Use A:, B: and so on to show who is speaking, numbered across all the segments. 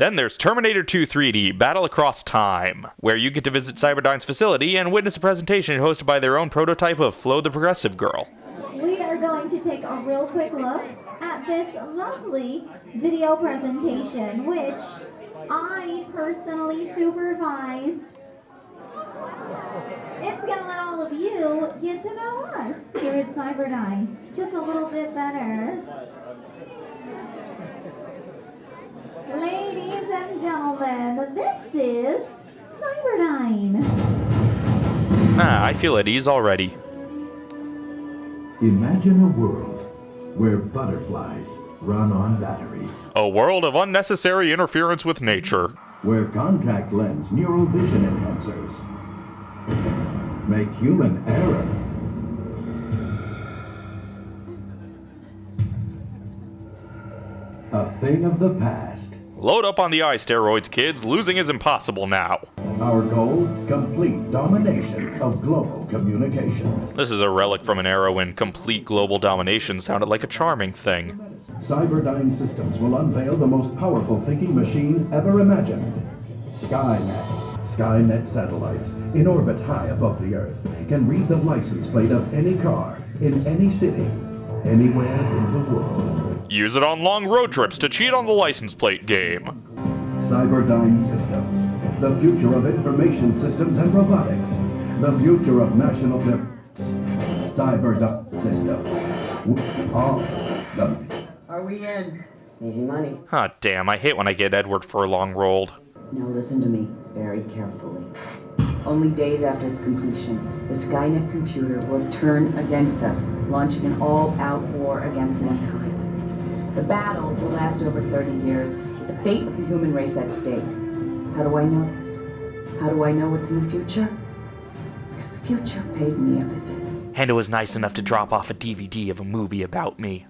A: Then there's Terminator 2 3D Battle Across Time, where you get to visit Cyberdyne's facility and witness a presentation hosted by their own prototype of Flo the Progressive Girl.
B: We are going to take a real quick look at this lovely video presentation, which I personally supervised. It's going to let all of you get to know us here at Cyberdyne just a little bit better. Ladies and gentlemen, this is Cyberdyne.
A: Ah, I feel at ease already.
C: Imagine a world where butterflies run on batteries,
A: A world of unnecessary interference with nature.
C: where contact lens neural vision enhancers make human error a thing of the past.
A: Load up on the eye steroids, kids. Losing is impossible now.
C: Our goal, complete domination of global communications.
A: This is a relic from an era when complete global domination sounded like a charming thing.
C: Cyberdyne Systems will unveil the most powerful thinking machine ever imagined. Skynet. Skynet satellites, in orbit high above the Earth, can read the license plate of any car, in any city, anywhere in the world.
A: Use it on long road trips to cheat on the license plate game.
C: Cyberdyne Systems. The future of information systems and robotics. The future of national defense. Cyberdyne Systems. We are the.
D: Are we in?
E: Easy money.
A: Ah, damn, I hate when I get Edward Furlong rolled.
E: Now listen to me very carefully. Only days after its completion, the Skynet computer will turn against us, launching an all-out war against mankind. The battle will last over 30 years, with the fate of the human race at stake. How do I know this? How do I know what's in the future? Because the future paid me a visit.
A: And it was nice enough to drop off a DVD of a movie about me.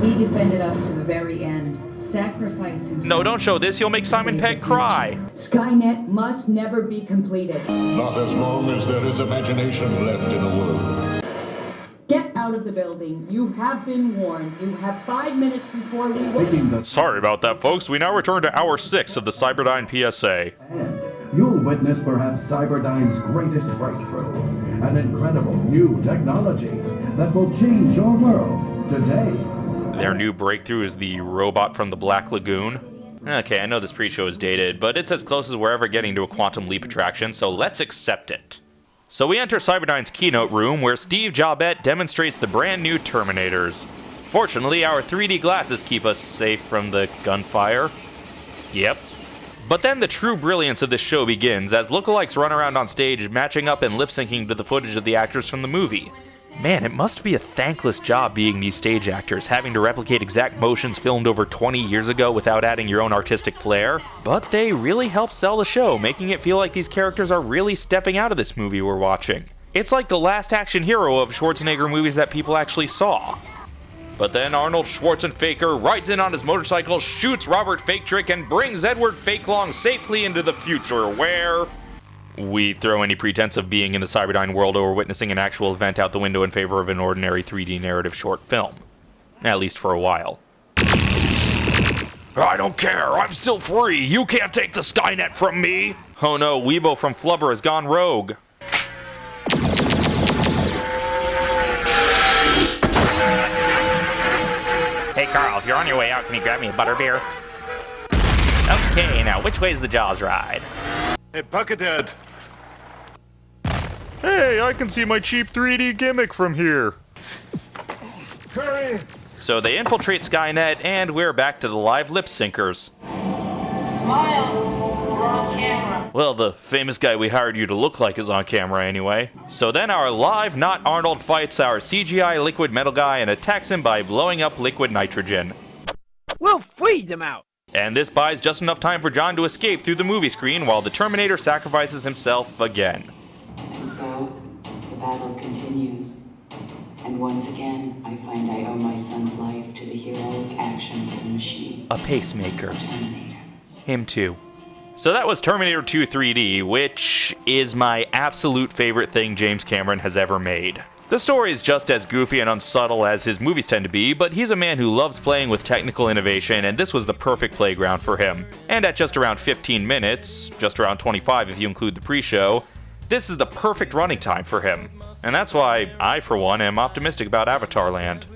D: He defended us to the very end, sacrificed himself.
A: No, don't show this, you'll make Simon Pegg cry.
E: Skynet must never be completed.
F: Not as long as there is imagination left in the world.
E: Get out of the building. You have been warned. You have five minutes before we will.
C: Taking
A: Sorry about that, folks. We now return to hour six of the Cyberdyne PSA.
C: And you'll witness perhaps Cyberdyne's greatest breakthrough. An incredible new technology that will change your world today.
A: Their new breakthrough is the robot from the Black Lagoon. Okay, I know this pre-show is dated, but it's as close as we're ever getting to a quantum leap attraction, so let's accept it. So we enter Cyberdyne's keynote room, where Steve Jobet demonstrates the brand new Terminators. Fortunately, our 3D glasses keep us safe from the gunfire. Yep. But then the true brilliance of this show begins as lookalikes run around on stage matching up and lip syncing to the footage of the actors from the movie. Man, it must be a thankless job being these stage actors, having to replicate exact motions filmed over 20 years ago without adding your own artistic flair. But they really help sell the show, making it feel like these characters are really stepping out of this movie we're watching. It's like the last action hero of Schwarzenegger movies that people actually saw. But then Arnold Schwarzenegger rides in on his motorcycle, shoots Robert Fake Trick, and brings Edward Fakelong safely into the future, where we throw any pretense of being in the Cyberdyne world or witnessing an actual event out the window in favor of an ordinary 3D narrative short film. At least for a while. I don't care, I'm still free, you can't take the Skynet from me! Oh no, Weebo from Flubber has gone rogue. Hey Carl, if you're on your way out, can you grab me a butterbeer? Okay, now which way's the Jaws ride?
G: Hey, Buckethead.
A: Hey, I can see my cheap 3D gimmick from here.
G: Hurry!
A: So they infiltrate Skynet, and we're back to the live lip syncers.
H: Smile. We're on camera.
A: Well, the famous guy we hired you to look like is on camera anyway. So then our live Not Arnold fights our CGI liquid metal guy and attacks him by blowing up liquid nitrogen.
H: We'll freeze him out.
A: And this buys just enough time for John to escape through the movie screen while the Terminator sacrifices himself again.
I: And so, the battle continues. And once again, I find I owe my son's life to the heroic actions of the machine.
A: A pacemaker.
I: Terminator.
A: Him too. So that was Terminator 2 3D, which is my absolute favorite thing James Cameron has ever made. The story is just as goofy and unsubtle as his movies tend to be, but he's a man who loves playing with technical innovation, and this was the perfect playground for him. And at just around 15 minutes, just around 25 if you include the pre show, this is the perfect running time for him. And that's why I, for one, am optimistic about Avatar Land.